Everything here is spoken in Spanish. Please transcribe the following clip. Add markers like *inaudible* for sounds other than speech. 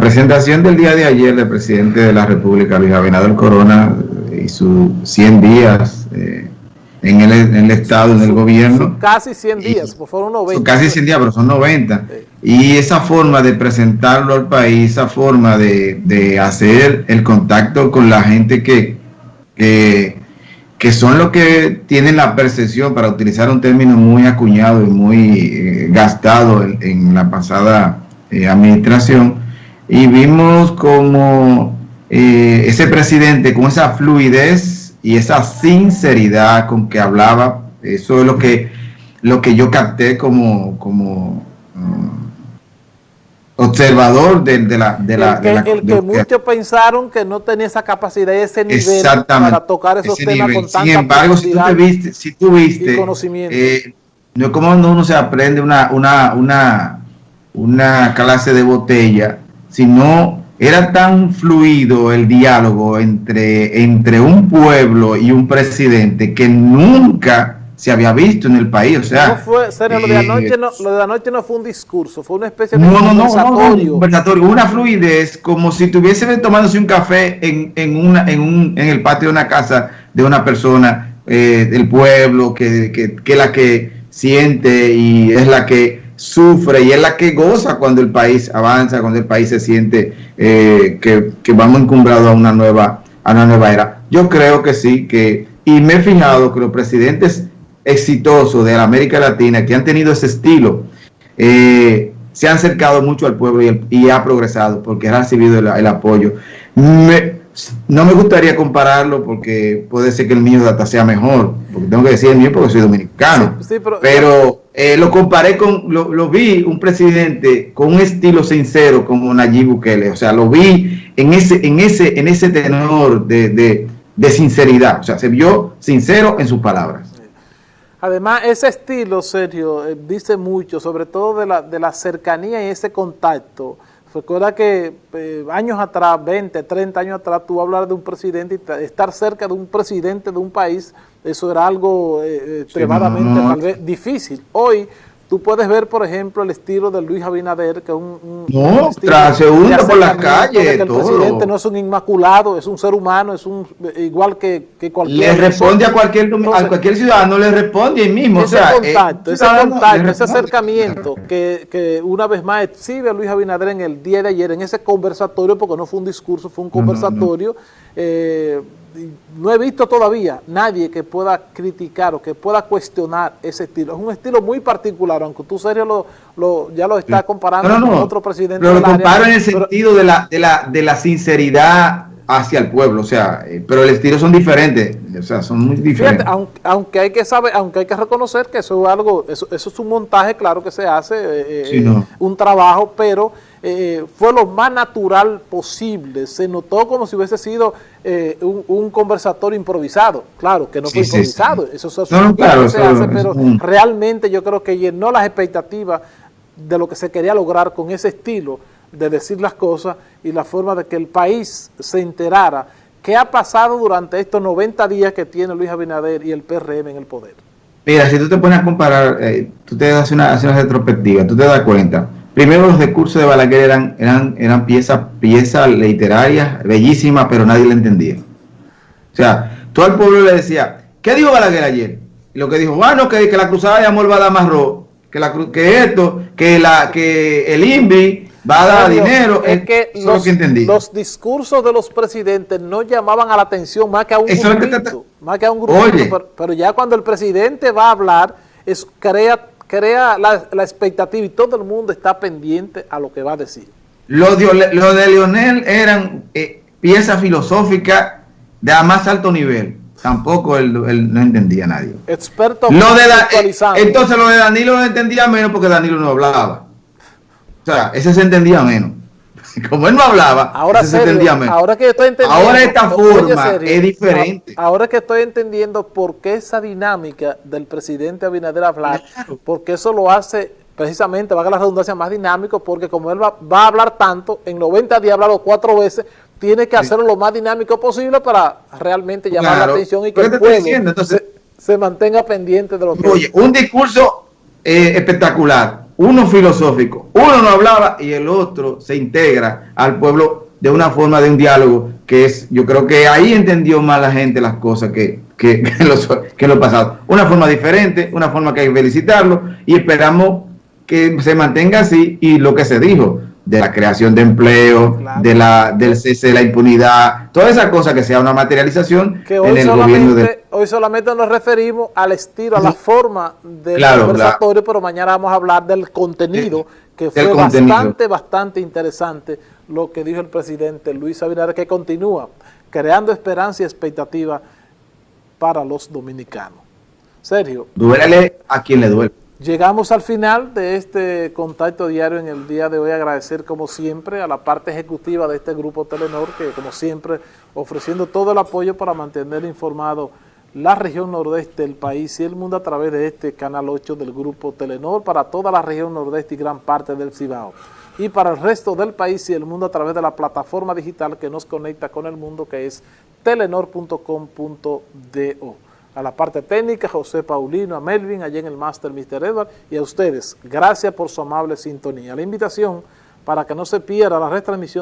La presentación del día de ayer del presidente de la República, Luis Abinader Corona, y sus 100 días eh, en, el, Estado, en el gobierno. casi 100 días, por fueron 90. Son casi 100 días, pero son 90. Y esa forma de presentarlo al país, esa forma de, hacer el contacto con la gente que, que, son los que tienen la percepción, para utilizar un término muy acuñado y muy eh, gastado en, la pasada eh, administración, y vimos como eh, ese presidente con esa fluidez y esa sinceridad con que hablaba, eso es lo que, lo que yo capté como, como mm, observador de, la... De la, el que, el que muchos pensaron que no tenía esa capacidad ese nivel para tocar esos temas con tanta Sin embargo, si tú, te viste, si tú viste, conocimiento. Eh, no es como uno se aprende una, una, una, una clase de botella, sino era tan fluido el diálogo entre, entre un pueblo y un presidente que nunca se había visto en el país, o sea... No fue, serio, lo, de anoche no, lo de anoche no fue un discurso, fue una especie de no, conversatorio. conversatorio, una fluidez, como si estuviesen tomándose un café en, en, una, en, un, en el patio de una casa de una persona eh, del pueblo, que, que, que es la que siente y es la que sufre y es la que goza cuando el país avanza, cuando el país se siente eh, que, que, vamos encumbrados a una nueva a una nueva era. Yo creo que sí, que y me he fijado que los presidentes exitosos de la América Latina que han tenido ese estilo eh, se han acercado mucho al pueblo y, ha progresado porque ha recibido el, apoyo. no me gustaría compararlo porque puede ser que el mío data sea mejor, porque tengo que decir el mío porque soy dominicano. pero, eh, lo comparé con, lo, vi un presidente con un estilo sincero como Nayib Bukele, o sea, lo vi en ese, en ese, en ese tenor de, de sinceridad, o sea, se vio sincero en sus palabras. Además, ese estilo, Sergio, eh, dice mucho, sobre todo de la, de la cercanía y ese contacto. Recuerda que eh, años atrás, 20, 30 años atrás, tú hablar de un presidente y estar cerca de un presidente de un país, eso era algo eh, extremadamente tal vez difícil. Hoy Tú puedes ver, por ejemplo, el estilo de Luis Abinader, que es un, no, transeúnte por las calles. el presidente no es un inmaculado, es un ser humano, es un igual que, que cualquier. Le responde a cualquier, a cualquier ciudadano, le responde ahí mismo. Ese contacto, ese, contacto ese acercamiento que, que, una vez más exhibe a Luis Abinader en el día de ayer, en ese conversatorio, porque no fue un discurso, fue un conversatorio. Eh, no he visto todavía nadie que pueda criticar o que pueda cuestionar ese estilo. Es un estilo muy particular, aunque tú, serio, lo, ya lo estás comparando con otro presidente Pero lo comparo en el sentido de, la, de, la, de la sinceridad hacia el pueblo, o sea, eh, pero el estilo son diferentes, o sea, son muy diferentes. aunque, hay que saber, aunque hay que reconocer que eso es algo, eso, eso es un montaje, claro que se hace, eh, eh, un trabajo, pero fue lo más natural posible, se notó como si hubiese sido un, conversatorio improvisado, claro, que no fue improvisado, eso, es claro, se hace, pero realmente yo creo que llenó las expectativas de lo que se quería lograr con ese estilo, de decir las cosas y la forma de que el país se enterara qué ha pasado durante estos 90 días que tiene Luis Abinader y el PRM en el poder. Mira, si tú te pones a comparar, eh, tú te das una, una retrospectiva, tú te das cuenta. Primero los discursos de Balaguer eran, eran, eran piezas, piezas literarias bellísimas, pero nadie le entendía. O sea, todo el pueblo le decía, ¿qué dijo Balaguer ayer? Y lo que dijo, bueno, que, que la cruzada de amor va a dar más rojo, que, la, que esto, que, la, que el INVI va a dar dinero. Es que, los, discursos de los presidentes no llamaban a la atención más que a un grupo, más que a un grupo, pero, ya cuando el presidente va a hablar, es, crea, crea la, expectativa y todo el mundo está pendiente a lo que va a decir. Lo de, lo de Leonel eran eh, piezas filosóficas de a más alto nivel. Tampoco él, no entendía a nadie. Experto lo de Entonces lo de Danilo no entendía menos porque Danilo no hablaba. O sea, ese se entendía menos. *laughs* Como él no hablaba, ahora se entendía menos. Ahora que estoy entendiendo. Ahora esta forma es diferente. Ahora que estoy entendiendo por qué esa dinámica del presidente Abinader hablar, porque eso lo hace precisamente, valga la redundancia, más dinámico, porque como él va, a hablar tanto, en 90 días ha hablado cuatro veces, tiene que hacerlo lo más dinámico posible para realmente llamar la atención y que el pueblo se, mantenga pendiente de lo que... Oye, un discurso eh, espectacular uno filosófico, uno no hablaba y el otro se integra al pueblo de una forma de un diálogo que es, yo creo que ahí entendió más la gente las cosas que, que, *laughs* que, lo pasado. Una forma diferente, una forma que hay que felicitarlo y esperamos que se mantenga así y lo que se dijo de la creación de empleo, de la, del cese de la impunidad, toda esa cosa que sea una materialización en el gobierno de... Hoy solamente nos referimos al estilo, a la forma del conversatorio, pero mañana vamos a hablar del contenido, que fue bastante, bastante interesante lo que dijo el presidente Luis Abinader, que continúa creando esperanza y expectativa para los dominicanos. Sergio. Duélele a quien le duele. Llegamos al final de este contacto diario en el día de hoy. Agradecer como siempre a la parte ejecutiva de este grupo Telenor, que como siempre ofreciendo todo el apoyo para mantener informado la región nordeste del país y el mundo a través de este canal 8 del grupo Telenor para toda la región nordeste y gran parte del Cibao. Y para el resto del país y el mundo a través de la plataforma digital que nos conecta con el mundo que es telenor.com.do a la parte técnica, José Paulino, a Melvin, allá en el Master Mr. Edward, y a ustedes, gracias por su amable sintonía. La invitación para que no se pierda la retransmisión